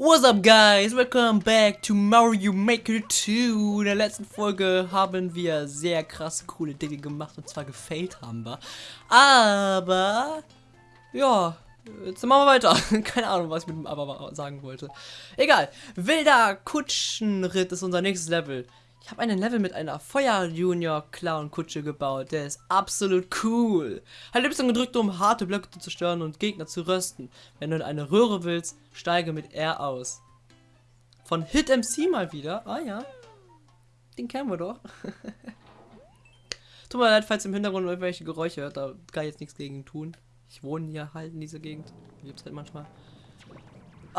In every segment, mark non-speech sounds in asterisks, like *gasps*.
What's up guys? Welcome back to Mario Maker 2. In der letzten Folge haben wir sehr krass coole Dinge gemacht und zwar gefailt haben wir. Aber, ja, jetzt machen wir weiter. *laughs* Keine Ahnung, was ich mit dem Aber sagen wollte. Egal, wilder Kutschenritt ist unser nächstes Level. Ich habe einen Level mit einer Feuer-Junior-Clown-Kutsche gebaut. Der ist absolut cool. Halt Y gedrückt, um harte Blöcke zu zerstören und Gegner zu rösten. Wenn du in eine Röhre willst, steige mit R aus. Von Hit MC mal wieder. Ah ja. Den kennen wir doch. *laughs* Tut mir leid, falls im Hintergrund irgendwelche Geräusche hört. Da kann ich jetzt nichts gegen tun. Ich wohne hier halt in dieser Gegend. Gibt's halt manchmal.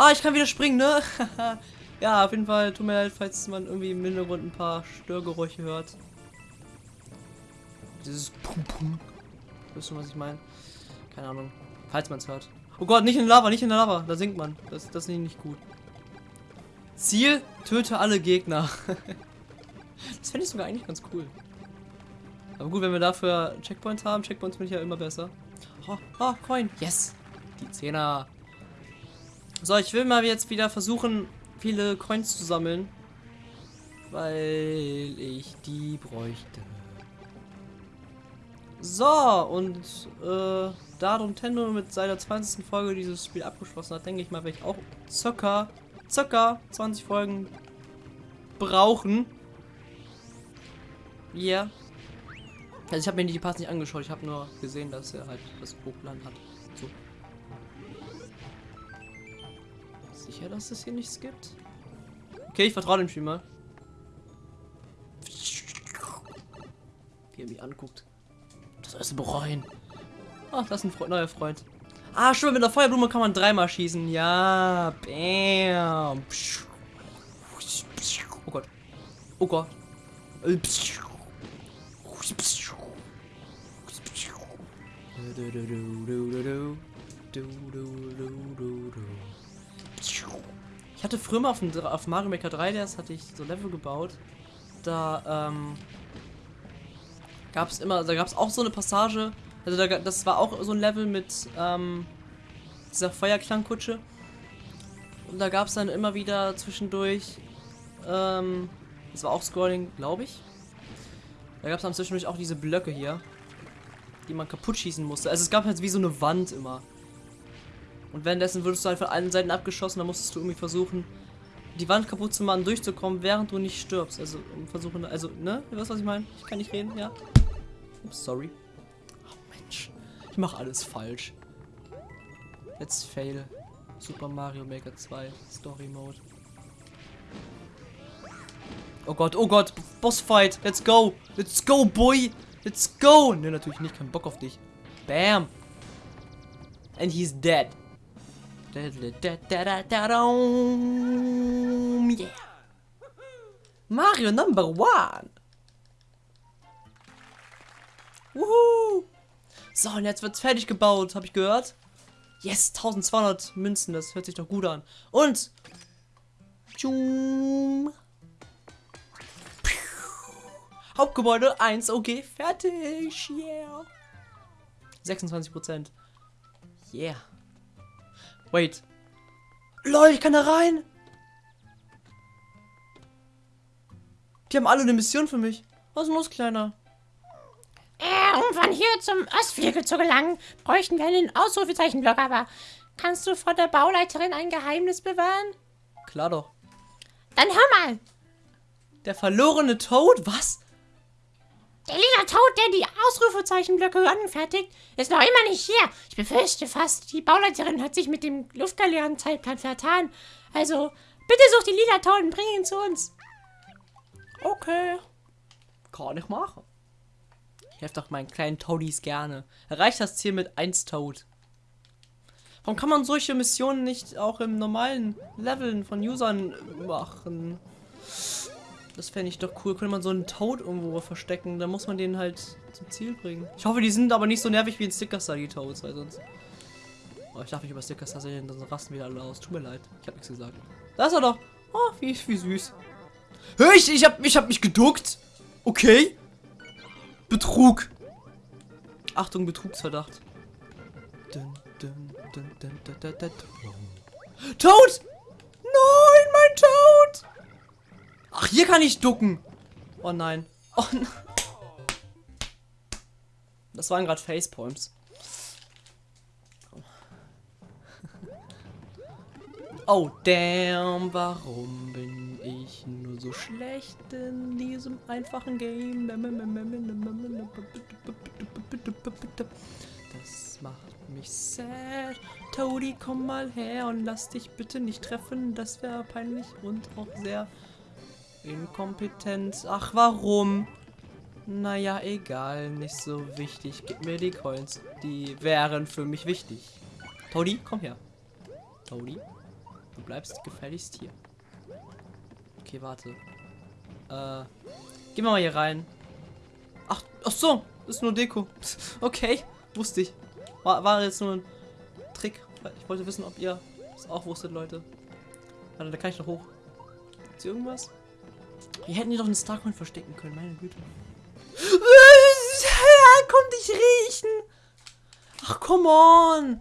Ah, ich kann wieder springen, ne? *laughs* Ja, auf jeden Fall tut mir leid, falls man irgendwie im Hintergrund ein paar Störgeräusche hört. Dieses Pum Pum. Wisst ihr, was ich meine? Keine Ahnung. Falls man es hört. Oh Gott, nicht in der Lava, nicht in der Lava. Da sinkt man. Das, das ist nicht gut. Ziel, töte alle Gegner. *laughs* das fände ich sogar eigentlich ganz cool. Aber gut, wenn wir dafür Checkpoints haben, Checkpoints bin ich ja immer besser. Oh, oh, Coin. Yes. Die Zehner. So, ich will mal jetzt wieder versuchen, viele Coins zu sammeln. Weil ich die bräuchte. So, und äh, da Nintendo mit seiner 20. Folge dieses Spiel abgeschlossen hat, denke ich mal, werde ich auch circa, circa 20 Folgen brauchen. Ja. Yeah. Also ich habe mir die Parts nicht angeschaut, ich habe nur gesehen, dass er halt das Hochland hat. So. Sicher, dass es hier nichts gibt? Okay, ich vertraue dem Spiel mal. Wie er mich anguckt. Das erste bereuen. Ach, das ist ein Freund, neuer Freund. Ah, schon mit der Feuerblume kann man dreimal schießen. Ja, bam. Oh Gott. Oh Gott. Ich hatte früher mal auf, dem, auf Mario Maker 3 das hatte ich so Level gebaut. Da ähm, gab es immer, da gab es auch so eine Passage. Also da, das war auch so ein Level mit ähm, dieser Feuerklangkutsche. Und da gab es dann immer wieder zwischendurch, ähm, das war auch Scrolling, glaube ich. Da gab es dann zwischendurch auch diese Blöcke hier, die man kaputt schießen musste. Also es gab halt wie so eine Wand immer. Und währenddessen würdest du halt von allen Seiten abgeschossen, dann musstest du irgendwie versuchen, die Wand kaputt zu machen, durchzukommen, während du nicht stirbst. Also um versuchen, also, ne? Du weißt, was ich meine? Ich kann nicht reden, ja? Ups, sorry. Oh Mensch. Ich mache alles falsch. Let's fail. Super Mario Maker 2 Story Mode. Oh Gott, oh Gott, Bossfight, let's go, let's go, boy, let's go. Ne, natürlich nicht, kein Bock auf dich. Bam. And he's dead. Yeah. Mario Number One. Woohoo. So, und jetzt wird's fertig gebaut, habe ich gehört. Yes, 1200 Münzen, das hört sich doch gut an. Und Tschum. Hauptgebäude 1, okay, fertig. Yeah. 26 Prozent. Yeah. Wait. Lol, ich kann da rein. Die haben alle eine Mission für mich. Was ist los, Kleiner? Äh, um von hier zum Ostflügel zu gelangen, bräuchten wir einen Ausrufezeichenblock, aber kannst du vor der Bauleiterin ein Geheimnis bewahren? Klar doch. Dann hör mal. Der verlorene Toad? Was? Der lila Tod, der die Ausrufezeichenblöcke anfertigt, ist noch immer nicht hier. Ich befürchte fast, die Bauleiterin hat sich mit dem luftgaleeren Zeitplan vertan. Also, bitte such die lila Toad und bring ihn zu uns. Okay. Kann ich machen. Ich helfe doch meinen kleinen Toadies gerne. Erreicht das Ziel mit 1 Toad. Warum kann man solche Missionen nicht auch im normalen Leveln von Usern machen? Das fände ich doch cool. Könnte man so einen Toad irgendwo verstecken. Dann muss man den halt zum Ziel bringen. Ich hoffe, die sind aber nicht so nervig wie ein Sticker Star, die Toads, weil sonst. Oh, ich darf nicht über Sticker Star reden, dann rasten wieder alle aus. Tut mir leid. Ich habe nichts gesagt. Da ist er doch. Oh, wie, wie süß. Hör ich, ich hab, ich hab mich geduckt. Okay. Betrug. Achtung, Betrugsverdacht. Dun, dun, dun, Toad! mein Tod! Ach, hier kann ich ducken. Oh nein. Oh nein. Das waren gerade Facepalms. Oh damn, warum bin ich nur so schlecht in diesem einfachen Game? Das macht mich sad. Toadie, komm mal her und lass dich bitte nicht treffen. Das wäre peinlich und auch sehr inkompetent. Ach, warum? Naja, egal, nicht so wichtig. Gib mir die Coins. Die wären für mich wichtig. Toadie, komm her. Toadie, du bleibst gefälligst hier. Okay, warte. Äh, gehen wir mal hier rein. Ach, ach so, ist nur Deko. *laughs* Okay, wusste ich. War, war jetzt nur ein Trick. Ich wollte wissen, ob ihr es auch wusstet, Leute. Warte, da kann ich noch hoch. Ist hier irgendwas? Wir hätten hier doch einen Starcoin verstecken können, meine Güte. Ja, komm dich riechen. Ach, come on.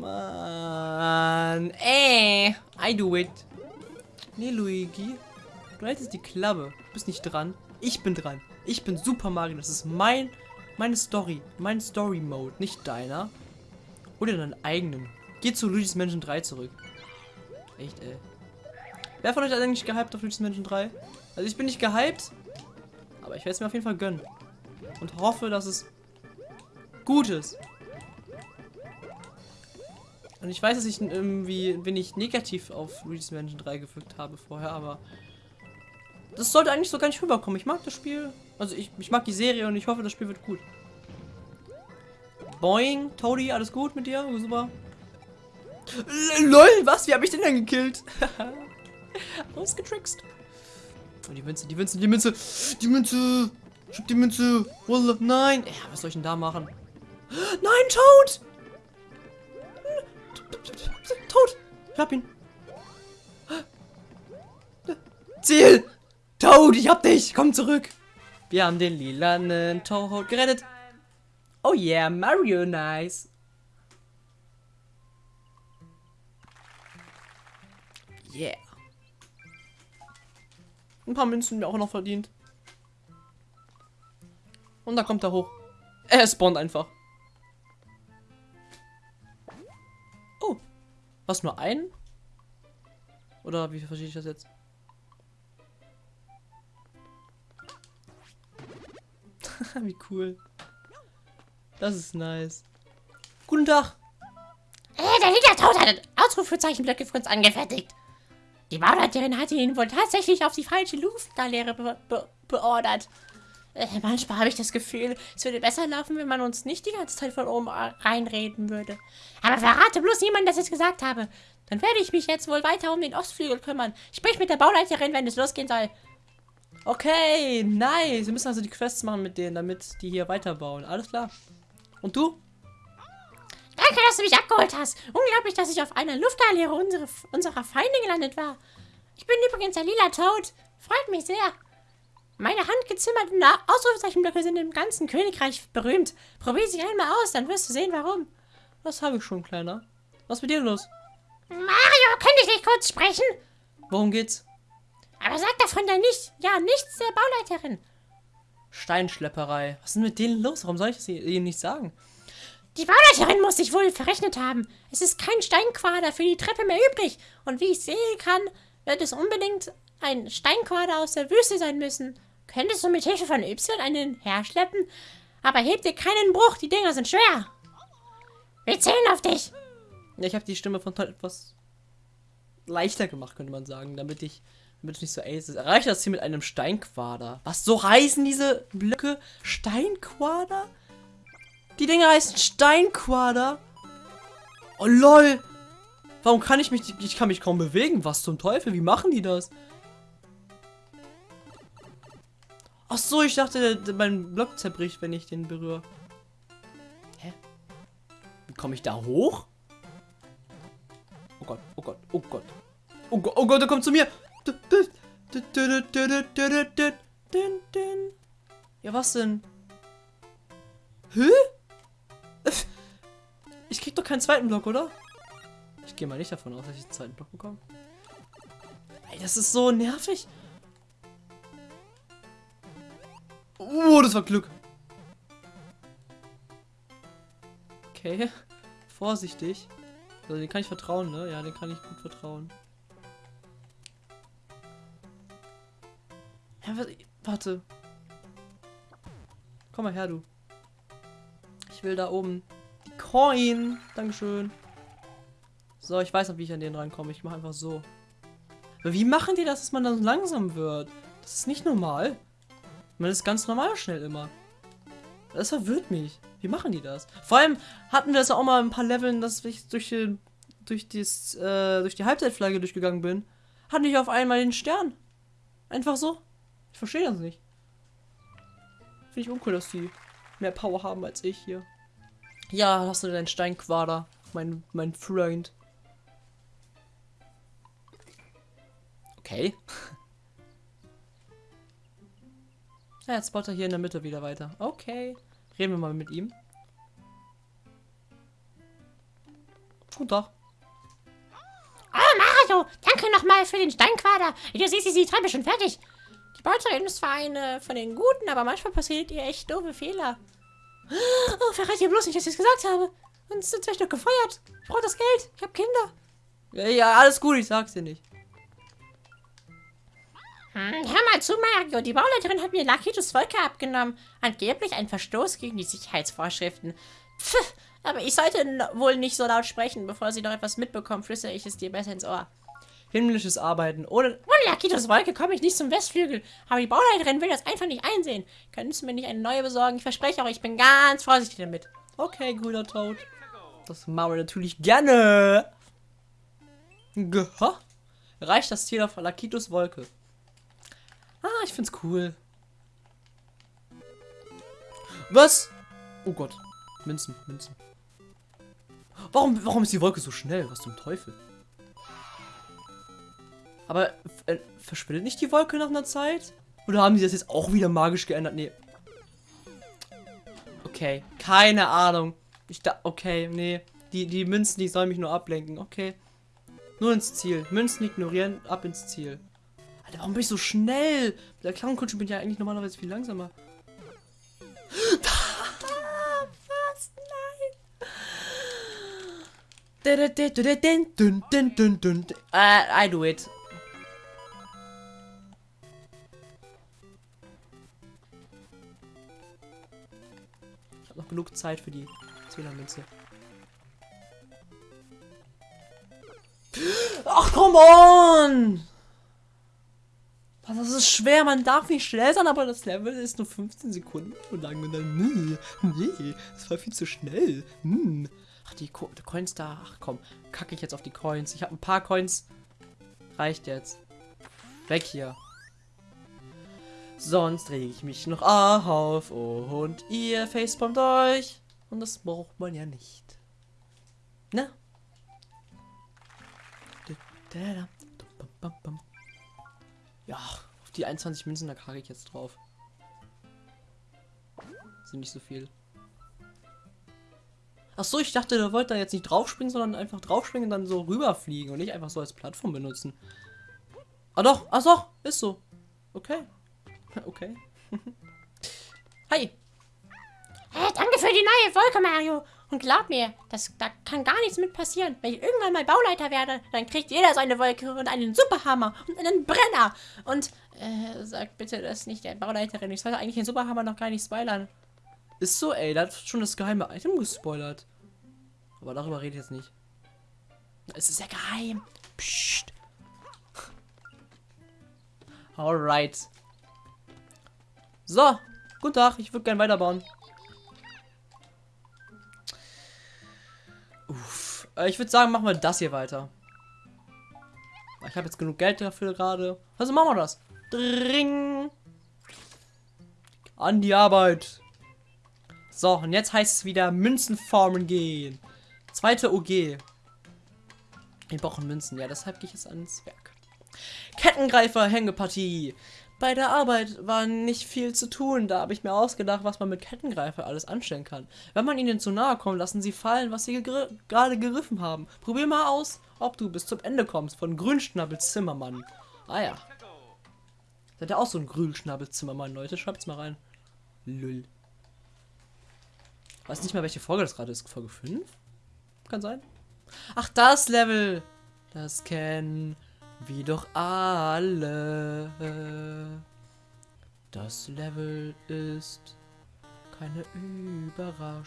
Mann. Ey. I do it. Nee, Luigi. Du hältst die Klappe. Du bist nicht dran. Ich bin dran. Ich bin Super Mario. Das ist mein, meine Story. Mein Story-Mode. Nicht deiner. Oder deinen eigenen. Geh zu Luigi's Mansion 3 zurück. Echt, ey. Wer von euch ist eigentlich gehypt auf Luigi's Mansion 3? Also ich bin nicht gehypt. Aber ich werde es mir auf jeden Fall gönnen. Und hoffe, dass es gut ist. Und ich weiß, dass ich irgendwie wenig negativ auf Luigi's Mansion 3 gefügt habe vorher, aber das sollte eigentlich so gar nicht rüberkommen. Ich mag das Spiel. Also ich, ich mag die Serie und ich hoffe, das Spiel wird gut. Boing, Toadie, alles gut mit dir? Super. L LOL, was? Wie habe ich den denn gekillt? *laughs* *laughs* Ausgetrickst. Oh, die Münze, die Münze, die Münze. Die Münze. Ich hab die Münze. Wallah, nein. Ja, was soll ich denn da machen? *gasps* Nein, Toad! Toad! Ich hab ihn. *gasps* Ziel! Toad, ich hab dich! Komm zurück! Wir haben den lilanen Toad gerettet. Oh yeah, Mario nice. Yeah. Ein paar Münzen mir auch noch verdient. Und dann kommt er hoch. Er spawnt einfach. Oh. Was, nur ein? Oder wie verstehe ich das jetzt? *laughs* wie cool. Das ist nice. Guten Tag. Äh, der Liedertod hat Ausrufezeichenblöcke für uns angefertigt. Die Bauleiterin hatte ihn wohl tatsächlich auf die falsche Luftlehre be be beordert. Äh, manchmal habe ich das Gefühl, es würde besser laufen, wenn man uns nicht die ganze Zeit von oben reinreden würde. Aber verrate bloß niemand, dass ich es gesagt habe. Dann werde ich mich jetzt wohl weiter um den Ostflügel kümmern. Sprich mit der Bauleiterin, wenn es losgehen soll. Okay, nice. Wir müssen also die Quests machen mit denen, damit die hier weiterbauen. Alles klar. Und du? Danke, dass du mich abgeholt hast. Unglaublich, dass ich auf einer Luftalliere unsere, unserer Feinde gelandet war. Ich bin übrigens der lila Toad. Freut mich sehr. Meine handgezimmerten Ausrufezeichenblöcke sind im ganzen Königreich berühmt. Probier sie einmal aus, dann wirst du sehen, warum. Was habe ich schon, Kleiner? Was ist mit dir los? Mario, könnte ich nicht kurz sprechen? Worum geht's? Aber sag davon dann nicht. Ja, nichts der Bauleiterin. Steinschlepperei. Was ist denn mit denen los? Warum soll ich das ihnen nicht sagen? Die Bauleiterin muss sich wohl verrechnet haben. Es ist kein Steinquader für die Treppe mehr übrig. Und wie ich sehen kann, wird es unbedingt ein Steinquader aus der Wüste sein müssen. Könntest du mit Hilfe von Y einen herschleppen? Aber heb dir keinen Bruch, die Dinger sind schwer. Wir zählen auf dich. Ja, ich habe die Stimme von Todd etwas leichter gemacht, könnte man sagen, damit ich damit es nicht so ace ist. Erreiche das hier mit einem Steinquader. Was, so heißen diese Blöcke? Steinquader? Die Dinger heißen Steinquader. Oh lol. Warum kann ich mich, ich kann mich kaum bewegen. Was zum Teufel? Wie machen die das? Ach so, ich dachte, mein Block zerbricht, wenn ich den berühre. Hä? Wie komme ich da hoch? Oh Gott, oh Gott, oh Gott. Oh Gott, oh Gott, er kommt zu mir. Ja, was denn? Hä? *laughs* Ich krieg doch keinen zweiten Block, oder? Ich gehe mal nicht davon aus, dass ich einen zweiten Block bekomme. Ey, das ist so nervig. Oh, das war Glück. Okay. *laughs* Vorsichtig. Also den kann ich vertrauen, ne? Ja, den kann ich gut vertrauen. Ja, warte. Komm mal her, du. Will da oben die Coin. Dankeschön. So, ich weiß noch, wie ich an den rankomme. Ich mache einfach so. Aber wie machen die das, dass man dann langsam wird? Das ist nicht normal. Man ist ganz normal schnell immer. Das verwirrt mich. Wie machen die das? Vor allem hatten wir das auch mal ein paar Leveln, dass ich durch die, durch, dies, äh, durch die Halbzeitflagge durchgegangen bin. Hatte ich auf einmal den Stern. Einfach so. Ich verstehe das nicht. Finde ich uncool, dass die mehr Power haben als ich hier. Ja, hast du deinen Steinquader, mein, mein Freund. Okay. *laughs* Ja, jetzt baut er hier in der Mitte wieder weiter. Okay. Reden wir mal mit ihm. Guten Tag. Oh, Mario, danke nochmal für den Steinquader. Du siehst, ist die Treppe schon fertig. Die Bauterin ist zwar eine von den Guten, aber manchmal passiert ihr echt doofe Fehler. Oh, verrate ihr bloß nicht, dass ich es gesagt habe. Sonst sind vielleicht noch gefeuert. Ich brauche das Geld. Ich habe Kinder. Ja, ja, alles gut, ich sag's dir nicht. Hm, hör mal zu, Mario. Die Bauleiterin hat mir Lakitos Wolke abgenommen. Angeblich ein Verstoß gegen die Sicherheitsvorschriften. Pff, aber ich sollte wohl nicht so laut sprechen. Bevor sie noch etwas mitbekommt, flüstere ich es dir besser ins Ohr. Himmlisches Arbeiten. Ohne, ohne Lakitos Wolke komme ich nicht zum Westflügel. Aber die Bauleiterin will das einfach nicht einsehen. Könntest du mir nicht eine neue besorgen? Ich verspreche auch, ich bin ganz vorsichtig damit. Okay, grüner Tod. Das machen wir natürlich gerne. Geha? Reicht das Ziel auf Lakitos Wolke. Ah, ich find's cool. Was? Oh Gott. Münzen, Münzen. Warum, warum ist die Wolke so schnell? Was zum Teufel? Aber äh, verschwindet nicht die Wolke nach einer Zeit? Oder haben die das jetzt auch wieder magisch geändert? Nee. Okay, keine Ahnung. Ich da, okay, nee. Die, die Münzen, die sollen mich nur ablenken. Okay. Nur ins Ziel. Münzen ignorieren, ab ins Ziel. Alter, warum bin ich so schnell? Mit der Clownkutsche bin ich ja eigentlich normalerweise viel langsamer. *gasps* Was? Nein. Uh, I do it. Habe noch genug Zeit für die Zehnermünze. Ach, come on! Das ist schwer, man darf nicht schnell sein, aber das Level ist nur 15 Sekunden lang. Und dann, nee, nee, das war viel zu schnell. Hm. Ach, die, Co die Coins da. Ach komm, kacke ich jetzt auf die Coins. Ich habe ein paar Coins. Reicht jetzt. Weg hier. Sonst rege ich mich noch auf und ihr facepalmt euch. Und das braucht man ja nicht. Ne? Ja, auf die 21 Münzen, da kacke ich jetzt drauf. Sind nicht so viel. Ach so, ich dachte, der wollte da jetzt nicht draufspringen, sondern einfach draufspringen und dann so rüberfliegen und nicht einfach so als Plattform benutzen. Ah doch, ach doch, ist so. Okay. *laughs* Okay. *laughs* Hi. Hey, danke für die neue Wolke, Mario. Und glaub mir, das, da kann gar nichts mit passieren. Wenn ich irgendwann mal Bauleiter werde, dann kriegt jeder seine Wolke und einen Superhammer und einen Brenner. Und, äh, sag bitte das nicht der Bauleiterin. Ich sollte eigentlich den Superhammer noch gar nicht spoilern. Ist so, ey, da hat schon das geheime Item gespoilert. Aber darüber rede ich jetzt nicht. Es ist ja geheim. Psst. Alright. So, guten Tag, ich würde gerne weiterbauen. Uff. Äh, ich würde sagen, machen wir das hier weiter. Ich habe jetzt genug Geld dafür gerade. Also machen wir das. Dring. An die Arbeit. So, und jetzt heißt es wieder Münzen farmen gehen. Zweite OG. Wir brauchen Münzen. Ja, deshalb gehe ich jetzt ans Werk. Kettengreifer, Hängepartie. Bei der Arbeit war nicht viel zu tun. Da habe ich mir ausgedacht, was man mit Kettengreifer alles anstellen kann. Wenn man ihnen zu nahe kommt, lassen sie fallen, was sie gegr gerade geriffen haben. Probier mal aus, ob du bis zum Ende kommst. Von Grünschnabel Zimmermann. Ah ja. Seid ihr auch so ein Grülschnabelzimmermann, Leute? Schreibt's mal rein. Lull. Weiß nicht mehr, welche Folge das gerade ist. Folge 5? Kann sein. Ach, das Level! Das kennen wir doch alle. Das Level ist keine Überraschung.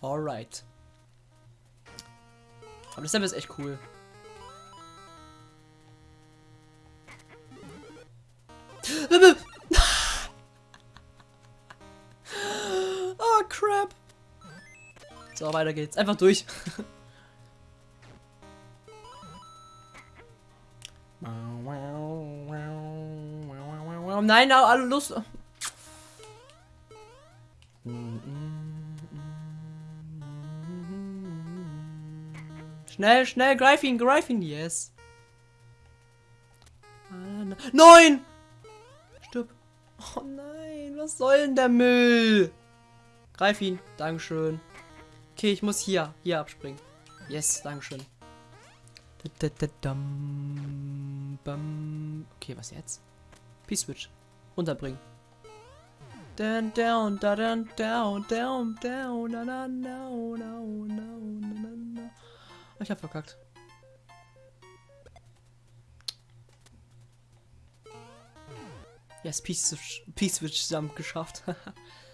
Alright. Aber das Level ist echt cool. So, weiter geht's. Einfach durch. *laughs* Nein, alle Lust. Schnell, schnell, greif ihn, greif ihn, yes. Nein! Stirb. Oh nein, was soll denn der Müll? Greif ihn, Dankeschön. Okay, ich muss hier, hier abspringen. Yes, Dankeschön. Okay, was jetzt? P-Switch. Runterbringen. Down, down, down, down, down, down, down, down, Ich hab verkackt. Yes, P-Switch zusammen geschafft. *laughs*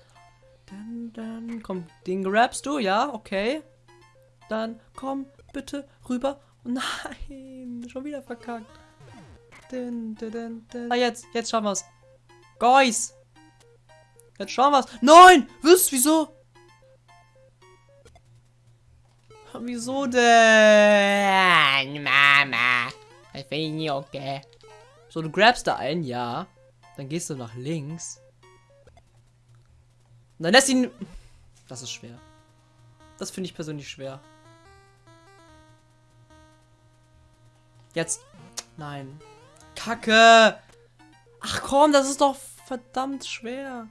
dann, dann, komm, den grabst du, ja, okay. Dann, komm, bitte, rüber. Oh nein, *laughs* schon wieder verkackt. Din, din, din, ah, jetzt, jetzt schauen wir's. Guys! Jetzt schauen wir's. Nein! Was? Wieso? Wieso denn? Mama. Ich finde nicht okay. So, du grabst da einen, ja. Dann gehst du nach links. Und dann lässt ihn... Das ist schwer. Das finde ich persönlich schwer. Jetzt. Nein. Kacke. Ach komm, das ist doch verdammt schwer.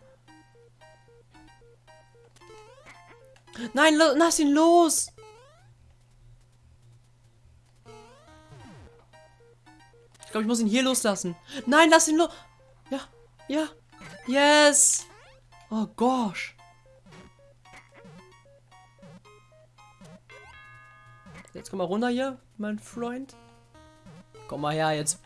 Nein, lass ihn los. Ich glaube, ich muss ihn hier loslassen. Nein, lass ihn los. Ja, ja. Yes. Oh gosh. Jetzt komm mal runter hier, mein Freund. Komm mal her jetzt.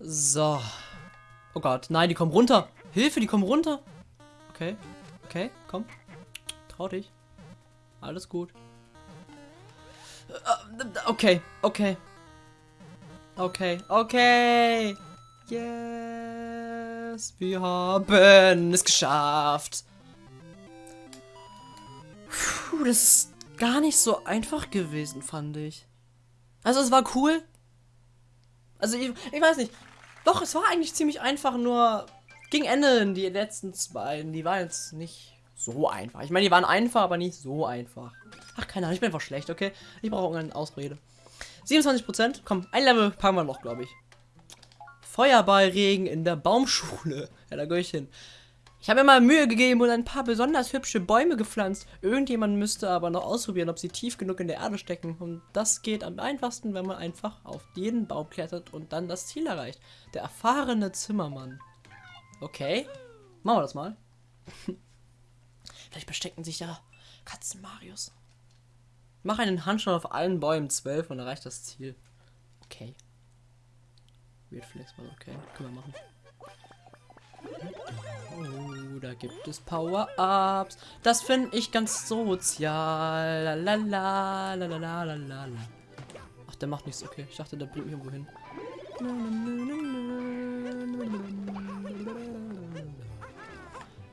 So. Oh Gott, nein, die kommen runter. Hilfe, die kommen runter. Okay, okay, komm. Trau dich. Alles gut. Okay, okay. Okay, okay. Yes, wir haben es geschafft. Puh, das ist gar nicht so einfach gewesen, fand ich. Also es war cool. Also ich, ich weiß nicht. Doch, es war eigentlich ziemlich einfach, nur gegen Ende die letzten zwei, die waren jetzt nicht so einfach. Ich meine, die waren einfach, aber nicht so einfach. Ach, keine Ahnung, ich bin einfach schlecht, okay? Ich brauche irgendeine Ausrede. 27%. Komm, ein Level packen wir noch, glaube ich. Feuerballregen in der Baumschule. *laughs* Ja, da gehe ich hin. Ich habe mir mal Mühe gegeben und ein paar besonders hübsche Bäume gepflanzt. Irgendjemand müsste aber noch ausprobieren, ob sie tief genug in der Erde stecken. Und das geht am einfachsten, wenn man einfach auf jeden Baum klettert und dann das Ziel erreicht. Der erfahrene Zimmermann. Okay, machen wir das mal. *laughs* Vielleicht verstecken sich ja Katzen Marius. Mach einen Handstand auf allen Bäumen 12 und erreicht das Ziel. Okay. Weird Flex mal okay. Können wir machen. Oh, da gibt es Power-Ups. Das finde ich ganz sozial. Lalala, lalala, lalala. Ach, der macht nichts. Okay, ich dachte, der bringt mich irgendwo hin.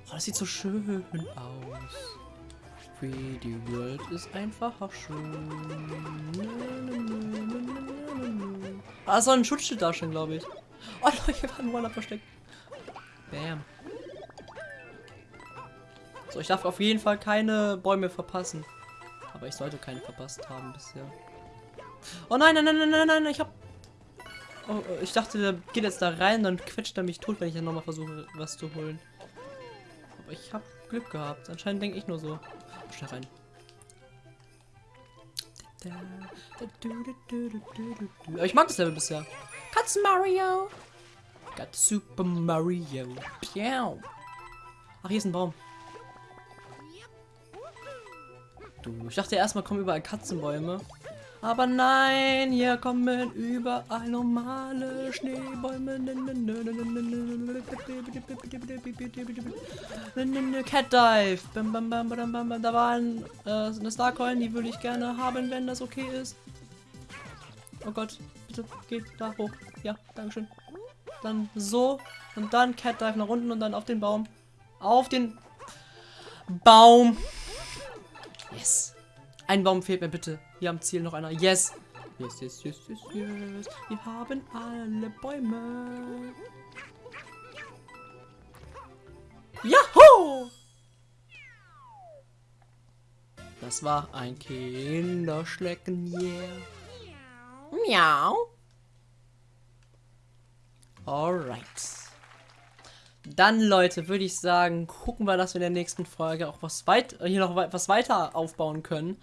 Oh, das sieht so schön aus. 3D World ist einfach schön. Ah, so ein Schutzschild da schon, glaube ich. Oh, Leute, wir waren Waller versteckt. Bam. So, ich darf auf jeden Fall keine Bäume verpassen. Aber ich sollte keine verpasst haben bisher. Oh nein, nein, nein, nein, nein, nein, ich hab... Oh, oh, ich dachte, der geht jetzt da rein, dann quetscht er mich tot, wenn ich dann nochmal versuche, was zu holen. Aber ich habe Glück gehabt. Anscheinend denke ich nur so. Schnell rein. Ich mag das Level bisher. Katzen Mario. Got Super Mario. Piau. Ach, hier ist ein Baum. Du, ich dachte erstmal kommen überall Katzenbäume. Aber nein, hier kommen überall normale Schneebäume. Cat Dive. Da war äh, eine Starcoin, die würde ich gerne haben, wenn das okay ist. Oh Gott, bitte geht da hoch. Ja, Dankeschön. Dann so und dann Cat Dive nach unten und dann auf den Baum. Auf den Baum. Yes. Ein Baum fehlt mir bitte. Hier am Ziel noch einer. Yes. Yes, yes, yes, yes, yes. Wir haben alle Bäume. Juhu! Das war ein Kinderschlecken, yeah. Miau. Alright. Dann, Leute, würde ich sagen, gucken wir, dass wir in der nächsten Folge auch was weit, hier noch was weiter aufbauen können.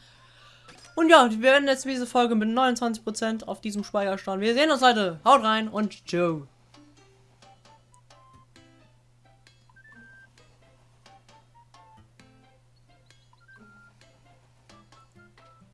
Und ja, wir werden jetzt diese Folge mit 29% auf diesem Speicher starten. Wir sehen uns, Leute. Haut rein und ciao.